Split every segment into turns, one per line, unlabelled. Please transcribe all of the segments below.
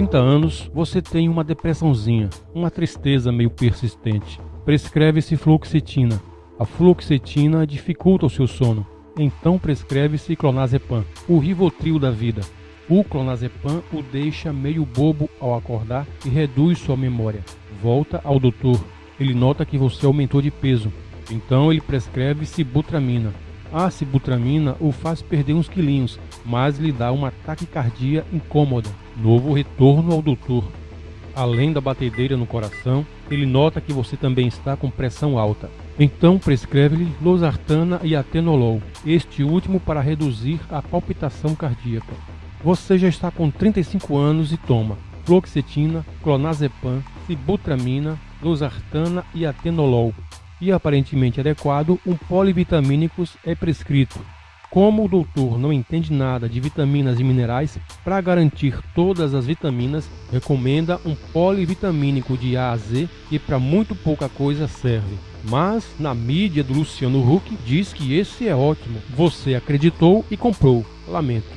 30 anos, você tem uma depressãozinha, uma tristeza meio persistente. Prescreve-se fluoxetina. A fluoxetina dificulta o seu sono. Então prescreve-se clonazepam, o rivotril da vida. O clonazepam o deixa meio bobo ao acordar e reduz sua memória. Volta ao doutor. Ele nota que você aumentou de peso. Então ele prescreve sibutramina. A sibutramina o faz perder uns quilinhos, mas lhe dá uma taquicardia incômoda. Novo retorno ao doutor. Além da batedeira no coração, ele nota que você também está com pressão alta. Então prescreve-lhe losartana e atenolol, este último para reduzir a palpitação cardíaca. Você já está com 35 anos e toma fluoxetina, clonazepam, sibutramina, losartana e atenolol. E aparentemente adequado, um polivitamínicos é prescrito. Como o doutor não entende nada de vitaminas e minerais, para garantir todas as vitaminas, recomenda um polivitamínico de A a Z que para muito pouca coisa serve. Mas na mídia do Luciano Huck diz que esse é ótimo. Você acreditou e comprou. Lamento.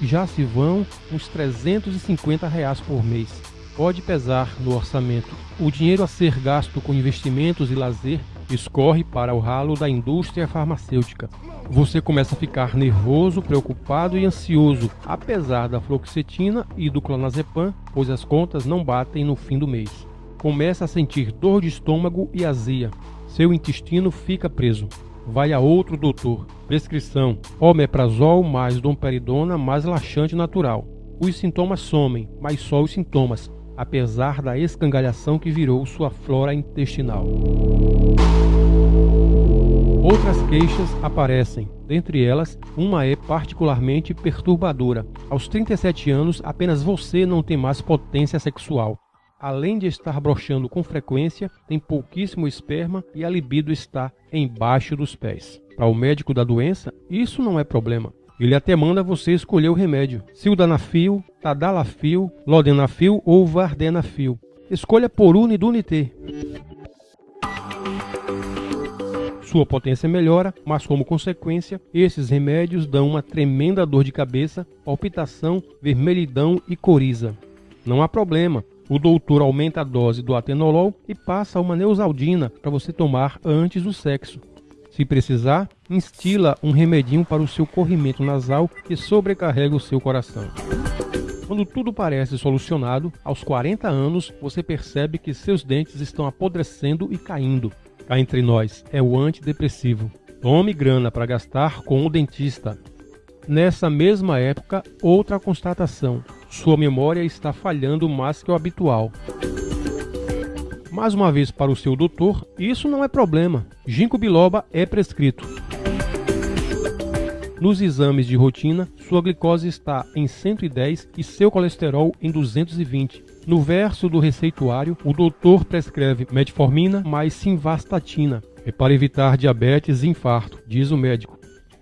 Já se vão uns 350 reais por mês. Pode pesar no orçamento. O dinheiro a ser gasto com investimentos e lazer escorre para o ralo da indústria farmacêutica. Você começa a ficar nervoso, preocupado e ansioso, apesar da fluoxetina e do clonazepam, pois as contas não batem no fim do mês. Começa a sentir dor de estômago e azia. Seu intestino fica preso. Vai a outro doutor. Prescrição: omeprazol mais domperidona mais laxante natural. Os sintomas somem, mas só os sintomas, apesar da escangalhação que virou sua flora intestinal. Outras queixas aparecem, dentre elas, uma é particularmente perturbadora. Aos 37 anos, apenas você não tem mais potência sexual. Além de estar broxando com frequência, tem pouquíssimo esperma e a libido está embaixo dos pés. Para o médico da doença, isso não é problema. Ele até manda você escolher o remédio: sildanafil, tadalafil, lodenafil ou vardenafil. Escolha por unidunité. Sua potência melhora, mas como consequência, esses remédios dão uma tremenda dor de cabeça, palpitação, vermelhidão e coriza. Não há problema. O doutor aumenta a dose do atenolol e passa uma neusaldina para você tomar antes do sexo. Se precisar, instila um remedinho para o seu corrimento nasal que sobrecarrega o seu coração. Quando tudo parece solucionado, aos 40 anos você percebe que seus dentes estão apodrecendo e caindo cá entre nós, é o antidepressivo. Tome grana para gastar com o dentista. Nessa mesma época, outra constatação: sua memória está falhando mais que o habitual. Mais uma vez para o seu doutor, isso não é problema. Ginkgo biloba é prescrito. Nos exames de rotina, sua glicose está em 110 e seu colesterol em 220. No verso do receituário, o doutor prescreve metformina mais simvastatina. É para evitar diabetes e infarto, diz o médico.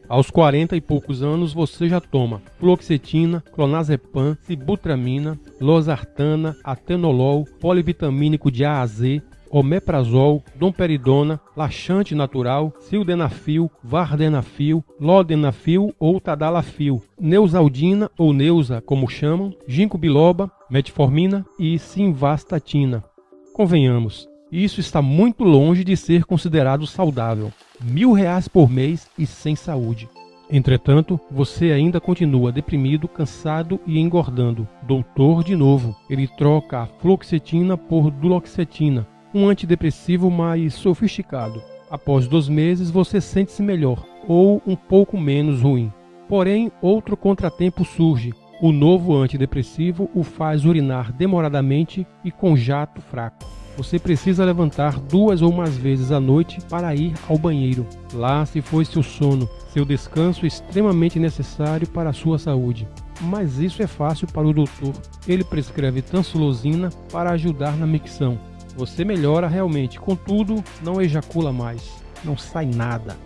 Aos 40 e poucos anos você já toma fluoxetina, clonazepam, sibutramina, losartana, atenolol, polivitamínico de A a Z, omeprazol, domperidona, laxante natural, sildenafil, vardenafil, lodenafil ou tadalafil, neusaldina ou neusa, como chamam, ginkgo biloba, metformina e simvastatina. Convenhamos, isso está muito longe de ser considerado saudável. Mil reais por mês e sem saúde. Entretanto, você ainda continua deprimido, cansado e engordando. Doutor de novo. Ele troca a fluoxetina por duloxetina, um antidepressivo mais sofisticado. Após dois meses, você sente-se melhor ou um pouco menos ruim. Porém, outro contratempo surge. O novo antidepressivo o faz urinar demoradamente e com jato fraco. Você precisa levantar duas ou mais vezes à noite para ir ao banheiro. Lá se foi seu sono, seu descanso extremamente necessário para a sua saúde. Mas isso é fácil para o doutor. Ele prescreve tansulosina para ajudar na micção. Você melhora realmente, contudo, não ejacula mais, não sai nada.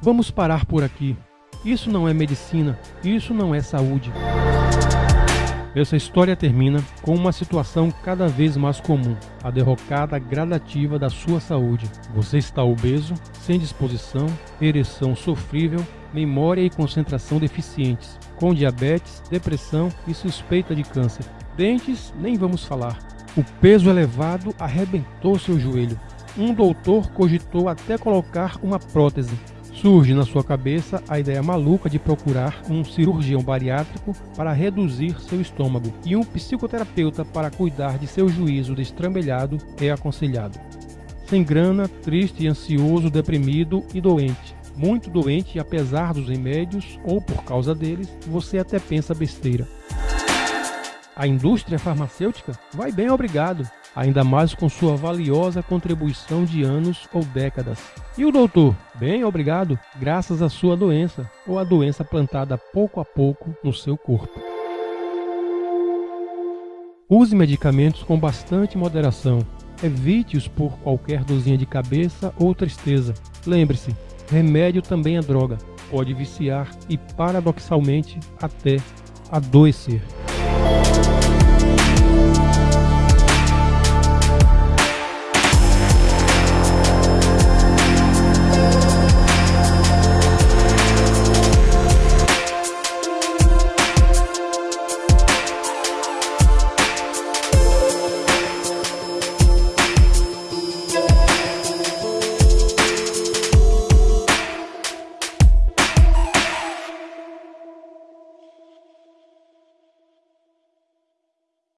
Vamos parar por aqui. Isso não é medicina, isso não é saúde. Essa história termina com uma situação cada vez mais comum, a derrocada gradativa da sua saúde. Você está obeso, sem disposição, ereção sofrível, memória e concentração deficientes, com diabetes, depressão e suspeita de câncer. Dentes, nem vamos falar. O peso elevado arrebentou seu joelho. Um doutor cogitou até colocar uma prótese, Surge na sua cabeça a ideia maluca de procurar um cirurgião bariátrico para reduzir seu estômago e um psicoterapeuta para cuidar de seu juízo destrambelhado é aconselhado. Sem grana, triste, ansioso, deprimido e doente. Muito doente apesar dos remédios ou por causa deles, você até pensa besteira. A indústria farmacêutica vai bem obrigado, ainda mais com sua valiosa contribuição de anos ou décadas. E o doutor? Bem, obrigado, graças à sua doença, ou a doença plantada pouco a pouco no seu corpo. Use medicamentos com bastante moderação. Evite-os por qualquer dorzinha de cabeça ou tristeza. Lembre-se, remédio também é droga. Pode viciar e, paradoxalmente, até adoecer.